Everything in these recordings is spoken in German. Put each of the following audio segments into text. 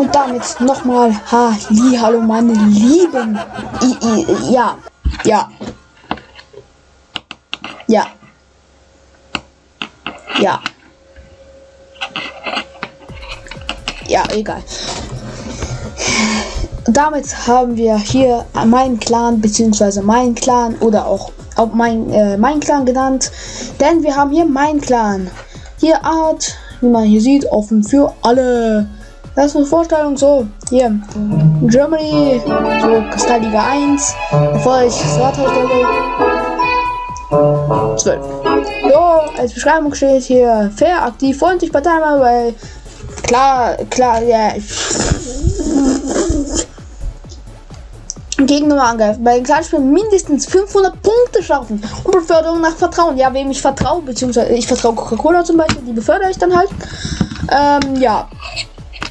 Und damit nochmal Halli, hallo meine Lieben. I, I, ja, ja. Ja. Ja. Ja, egal. Damit haben wir hier meinen Clan, beziehungsweise meinen Clan oder auch, auch mein, äh, mein Clan genannt. Denn wir haben hier mein Clan. Hier Art, wie man hier sieht, offen für alle. Das ist eine Vorstellung so. Hier, Germany, so Kristallliga 1, Erfolg, Starterstelle 12. So, als Beschreibung steht hier fair, aktiv, freundlich, Partei, weil klar, klar, ja. Gegner angreifen. Bei den Kleinspielen mindestens 500 Punkte schaffen. Und Beförderung nach Vertrauen. Ja, wem ich vertraue, beziehungsweise ich vertraue Coca-Cola zum Beispiel, die befördere ich dann halt. Ähm, ja.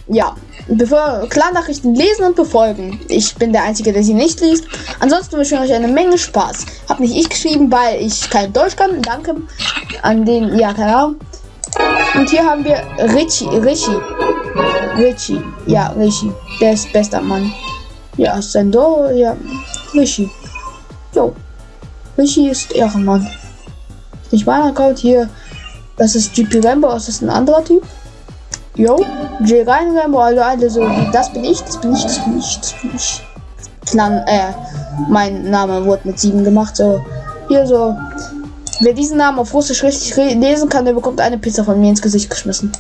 Ja. Bevor Klarnachrichten lesen und befolgen. Ich bin der Einzige, der sie nicht liest. Ansonsten wünsche ich euch eine Menge Spaß. Hab nicht ich geschrieben, weil ich kein Deutsch kann. Danke an den, ja, keine Ahnung. Und hier haben wir Richie, Richie. Richie, ja, Richie. Der ist bester Mann. Ja, Sendo, ja, Richie. Jo. Richie ist Ehrenmann. Nicht mein Account hier. Das ist GP Rambo, das ist ein anderer Typ. Jo, J rein Rambo, also alle so, das bin ich, das bin ich, das bin ich, das bin ich. Clan, äh, mein Name wurde mit 7 gemacht, so. Hier so. Wer diesen Namen auf Russisch richtig lesen kann, der bekommt eine Pizza von mir ins Gesicht geschmissen.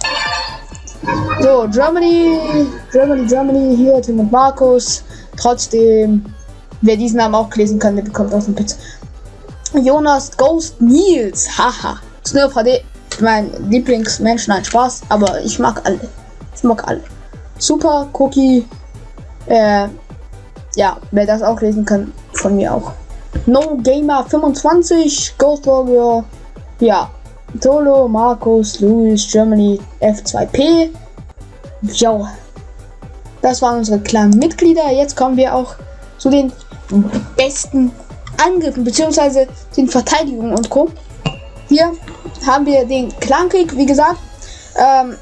So, Germany, Germany, Germany, hier Tim und Markus. Trotzdem, wer diesen Namen auch lesen kann, der bekommt auch eine Pizza. Jonas Ghost Nils, haha. Snurf HD, mein Lieblingsmensch, nein, Spaß, aber ich mag alle. Ich mag alle. Super, Cookie, äh, ja, wer das auch lesen kann, von mir auch. No Gamer 25, Ghost Warrior, ja, Solo, Markus, Louis, Germany, F2P. Jo. Das waren unsere kleinen Mitglieder. Jetzt kommen wir auch zu den besten Angriffen bzw. den Verteidigungen und Co. Hier haben wir den Clankrieg, wie gesagt. Ähm,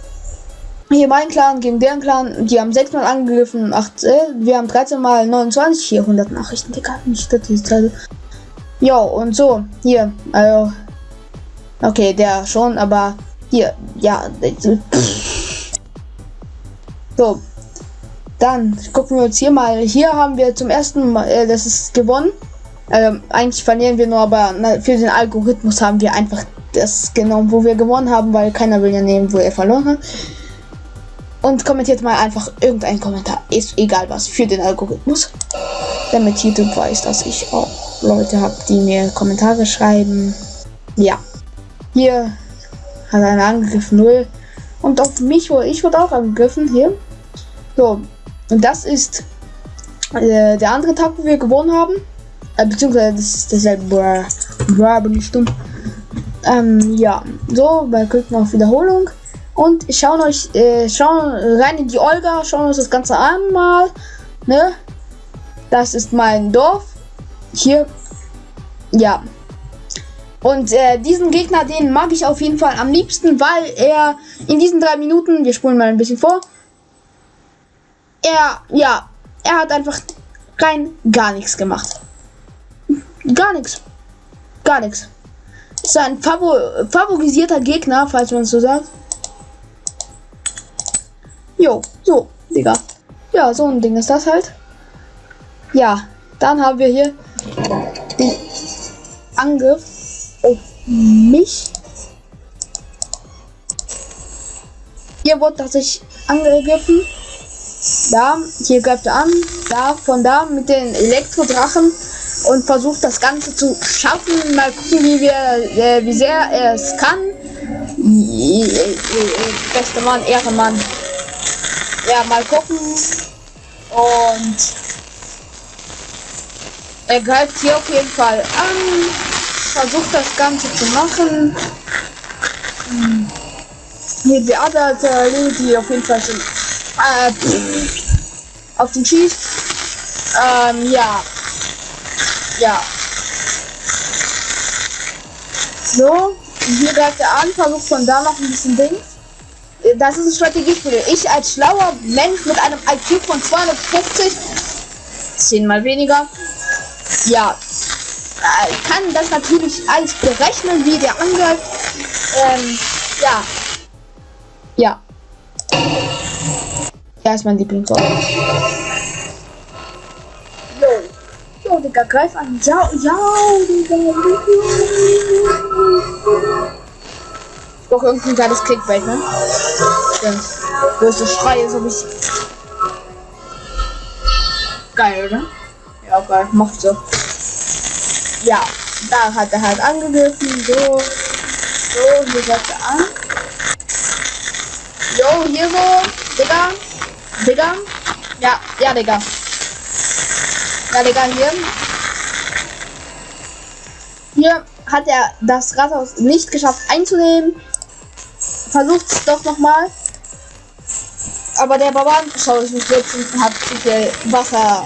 hier mein Clan gegen deren Clan. Die haben sechsmal angegriffen. Acht, äh, wir haben 13 mal 29. Hier 100 Nachrichten. Digga, nicht das Jo, und so. Hier. Also. Okay, der schon, aber hier. Ja. So. Dann gucken wir uns hier mal. Hier haben wir zum ersten Mal, äh, das ist gewonnen. Ähm, eigentlich verlieren wir nur, aber na, für den Algorithmus haben wir einfach das genommen, wo wir gewonnen haben, weil keiner will ja nehmen, wo er verloren hat. Und kommentiert mal einfach irgendein Kommentar. Ist egal was für den Algorithmus. Damit YouTube weiß, dass ich auch Leute habe, die mir Kommentare schreiben. Ja. Hier hat einer angegriffen 0. Und auf mich wurde ich wurde auch angegriffen. Hier. So. Und das ist äh, der andere Tag, wo wir gewonnen haben. Äh, beziehungsweise das ist derselbe. Bra, bra, bin ich dumm. Ähm, ja. So, bei klicken auf Wiederholung. Und schauen euch, äh, schauen rein in die Olga, schauen uns das Ganze an mal. Ne? Das ist mein Dorf. Hier. Ja. Und äh, diesen Gegner, den mag ich auf jeden Fall am liebsten, weil er in diesen drei Minuten, wir spulen mal ein bisschen vor, er, ja, er hat einfach rein gar nichts gemacht. Gar nichts. Gar nichts. Ist ein favor favorisierter Gegner, falls man so sagt. Jo, so, Digga. Ja, so ein Ding ist das halt. Ja, dann haben wir hier den Angriff auf mich. Hier wurde tatsächlich angegriffen. Da, hier greift er an. Da, von da mit den Elektrodrachen und versucht das Ganze zu schaffen. Mal gucken, wie wir, äh, wie sehr er es kann. Bester Mann, Ehrenmann. Ja, mal gucken. Und er greift hier auf jeden Fall an. Versucht das Ganze zu machen. Hm. Hier die andere die auf jeden Fall schon äh, auf den schießt. Ähm, ja. Ja. So, hier greift er an, versucht von da noch ein bisschen Ding das ist ein Strategiespiel. Ich als schlauer Mensch mit einem IQ von 250, zehnmal weniger, ja, äh, kann das natürlich alles berechnen, wie der Angriff, ähm, ja, ja. Ja, ist mein Lieblingsort. Jo. Jo, Digga, greif an. Ja, ja, Digga. Ich brauche irgendein geiles Clickbait, ne? Stimmt. Wo ist der Schrei, ist, ob ich. Geil, oder? Ja, geil. Macht so. Ja, da hat er halt angegriffen. So. So, hier setzt er an. Jo, hier so. Digga. Digga. Ja, ja, Digga. Ja, hier. Hier hat er das Rathaus nicht geschafft einzunehmen. Versucht doch nochmal. Aber der Barbar schaut ich mich jetzt und hat zu Wasser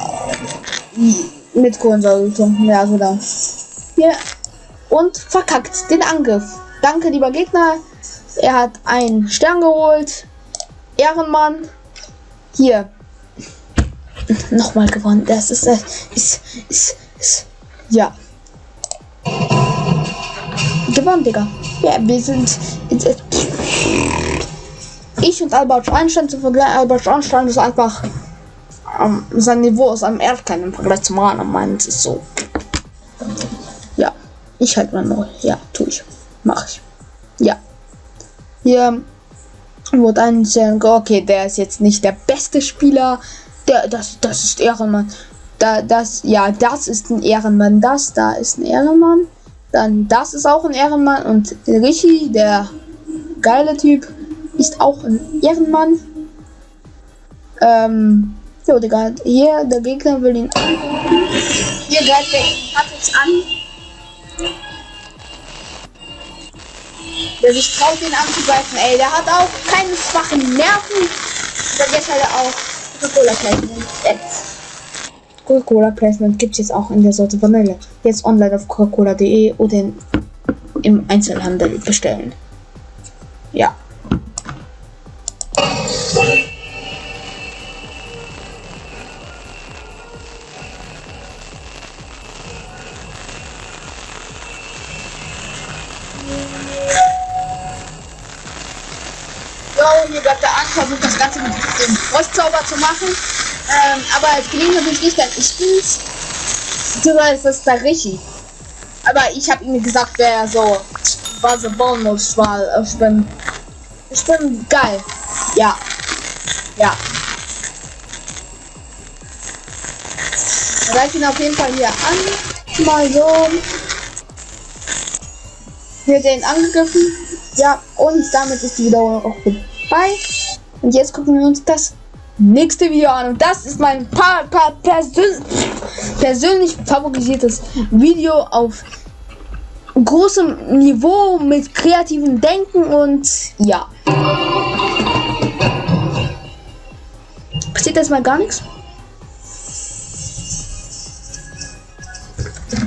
mit Kohlensäure getrunken. Ja, so da. Hier. Und verkackt den Angriff. Danke, lieber Gegner. Er hat einen Stern geholt. Ehrenmann. Hier. Nochmal gewonnen. Das ist, ist, ist, ist, ist ja. Gewonnen, Digga. Ja, wir sind. Ich und Albert Einstein zu vergleichen. Albert Einstein ist einfach. Um, sein Niveau ist am Erdkern im Vergleich zum Rahn. Meint ist so. Ja. Ich halt mal neu. Ja, tue ich. Mach ich. Ja. Hier wurde ein okay, der ist jetzt nicht der beste Spieler. Der, das, das ist Ehrenmann. Da, das, ja, das ist ein Ehrenmann. Das da ist ein Ehrenmann. Dann das ist auch ein Ehrenmann. Und Richie, der geile Typ, ist auch ein Ehrenmann. Ähm, jo, Digga, hier, der Gegner will ihn an. Hier greift er hat jetzt an. Der sich traut, ihn anzugreifen, ey. Der hat auch keine schwachen Nerven. Und jetzt hat er auch Coca-Cola Placement. Coca-Cola Placement gibt es jetzt auch in der Sorte Vanille. Jetzt online auf coca-cola.de oder im Einzelhandel bestellen. Ja. Bleibt der an, versucht das Ganze mit dem Frostzauber zu machen. Ähm, aber es gelingt natürlich nicht, denn ich bin's. Beziehungsweise ist das der Richie. Aber ich habe ihm gesagt, wer so er bauen muss, weil ich bin. Ich bin geil. Ja. Ja. Reicht ihn auf jeden Fall hier an. Mal so. Hier den angegriffen. Ja, und damit ist die Wiederholung auch vorbei. Und jetzt gucken wir uns das nächste Video an. Und das ist mein pa pa persön persönlich favorisiertes Video auf großem Niveau mit kreativem Denken und ja. Passiert das mal gar nichts?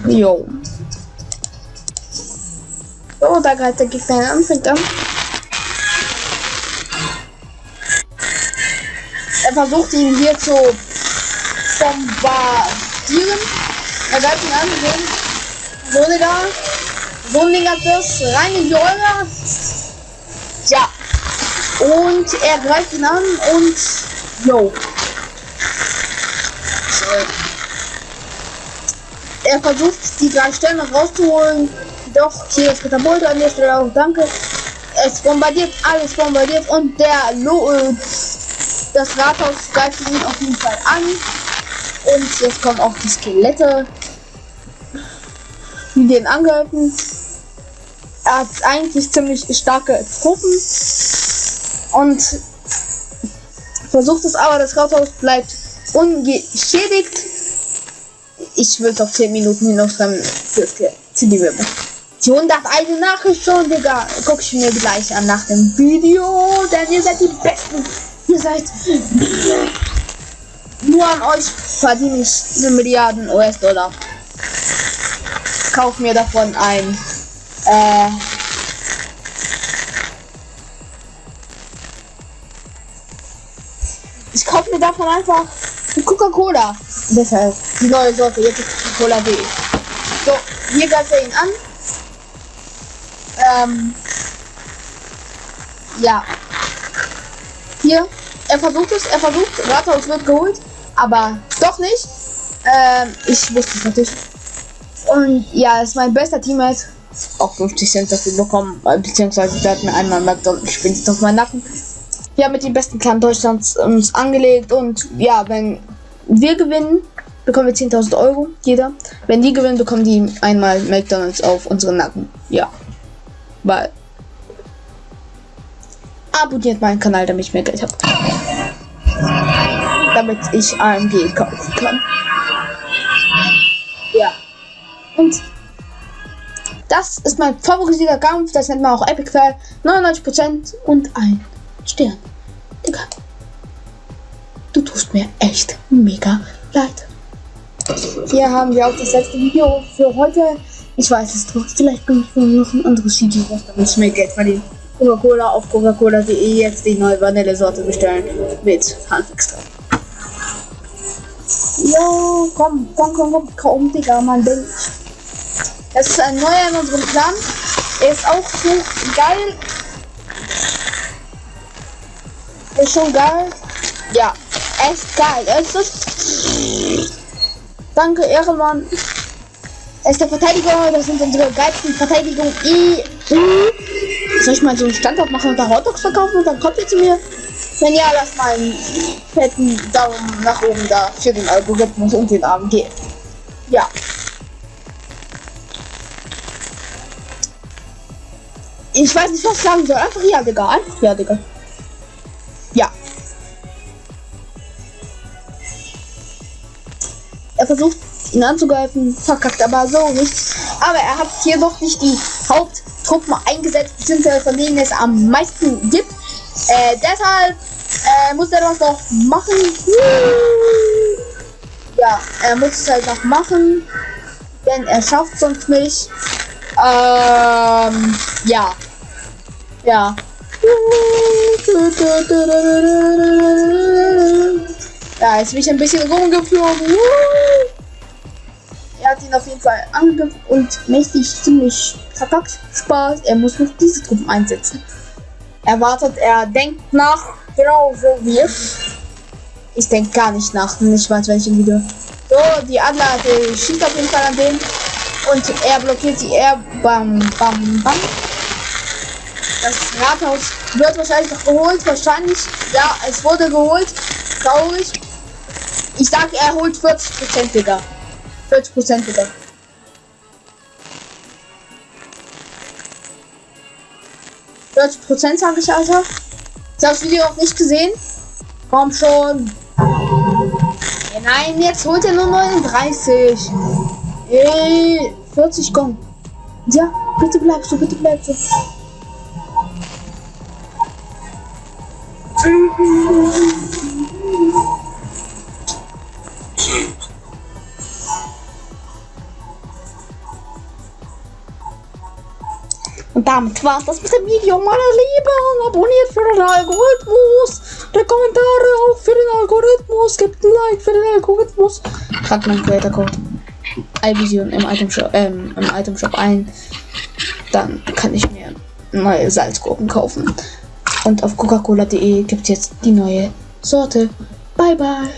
Jo. So, da greift der Gegner fängt an. Versucht ihn hier zu bombardieren. Er greift ihn an, so, so Digga. So ein Ding das rein in die Eure. Ja. Und er greift ihn an und yo. Er versucht die drei noch rauszuholen. Doch, hier ist Katapult an der Stelle auch, danke. Es bombardiert, alles bombardiert und der Lo äh, das Rathaus greift ihn auf jeden Fall an. Und jetzt kommen auch die Skelette, die den angreifen. Er hat eigentlich ziemlich starke Truppen und versucht es aber, das Rathaus bleibt ungeschädigt. Ich will es auf 10 Minuten hinausschreiben für die Wimmer. Die 101 Nachricht schon, Digga. Guck ich mir gleich an nach dem Video, denn ihr seid die Besten. Ihr seid. Nur an euch verdiene ich eine Milliarden US-Dollar. Kauf mir davon ein. Äh. ich kaufe mir davon einfach Coca-Cola. Deshalb die neue Sorte, jetzt ist Coca-Cola.de. So, hier greift er ihn an. Ähm, ja. Hier, er versucht es, er versucht, Rathaus wird geholt, aber doch nicht. Ähm, ich wusste es natürlich. Und ja, es ist mein bester Teammate. Auch 50 Cent dafür bekommen, beziehungsweise der hat mir einmal McDonald's spinnt auf meinen Nacken. Wir haben mit den besten Clan Deutschlands uns angelegt und ja, wenn wir gewinnen, bekommen wir 10.000 Euro, jeder. Wenn die gewinnen, bekommen die einmal McDonalds auf unseren Nacken. Ja. Weil. Abonniert meinen Kanal, damit ich mehr Geld habe. Damit ich AMG kaufen kann. Ja. Und das ist mein favorisierter Kampf. Das nennt man auch Epic Fail. 99% und ein Stern. Digga. Du tust mir echt mega leid. Hier haben wir auch das letzte Video für heute. Ich weiß es doch. Vielleicht bringe ich noch ein anderes Video damit ich mehr Geld verdiene. Coca-Cola auf Coca-Cola.de jetzt die neue Vanille-Sorte bestellen. Mit Handextrakt. Jo, komm, komm, komm, komm, komm, Digga, man denkt. Das ist ein neuer in unserem Plan. Er ist auch so geil. Ist schon geil. Ja, echt geil. Es ist. Danke, Ehrenmann. Er ist der Verteidiger. Das sind unsere geilsten Verteidigungen. Soll ich mal so einen Standort machen und da Hotdogs verkaufen und dann kommt ihr zu mir? Wenn ja, lasst mal einen fetten Daumen nach oben da für den Algorithmus und den AMG. Ja. Ich weiß nicht, was ich sagen soll. Einfach ja, Digga. Einfach ja, Digga. Ja. Er versucht, ihn anzugreifen, verkackt aber so nichts. Aber er hat hier doch nicht die Haupttruppen eingesetzt, beziehungsweise von denen es am meisten gibt. Äh, deshalb äh, muss er das noch machen. Ja, er muss es halt noch machen, denn er schafft sonst nicht. Ähm, ja. Ja. Ja, jetzt bin ich ein bisschen rumgeflogen. Auf jeden Fall angegriffen und mächtig ziemlich verkackt. Spaß. Er muss noch diese Truppen einsetzen. Er wartet, er denkt nach, genau so wie ich. Ich denke gar nicht nach, nicht weiß welchem Video. So, die Adler, die schießt auf jeden Fall an den. Und er blockiert sie. Er bam, bam, bam. Das Rathaus wird wahrscheinlich noch geholt. Wahrscheinlich, ja, es wurde geholt. Traurig. Ich sag, er holt 40 Prozent, Digga. 40 Prozent, Digga. Prozent sage ich also. Das Video auch nicht gesehen. Komm schon. Nein, jetzt holt er nur 39. Ey, 40 komm. Ja, bitte bleibst du, bitte bleibst du. Damit war es das mit dem Video, meine Lieben. Abonniert für den Algorithmus. Die Kommentare auch für den Algorithmus. Gebt ein Like für den Algorithmus. Tragt meinen Creator Code iVision im Item Shop, ähm, im Item Shop ein. Dann kann ich mir neue Salzgurken kaufen. Und auf coca-cola.de gibt es jetzt die neue Sorte. Bye bye.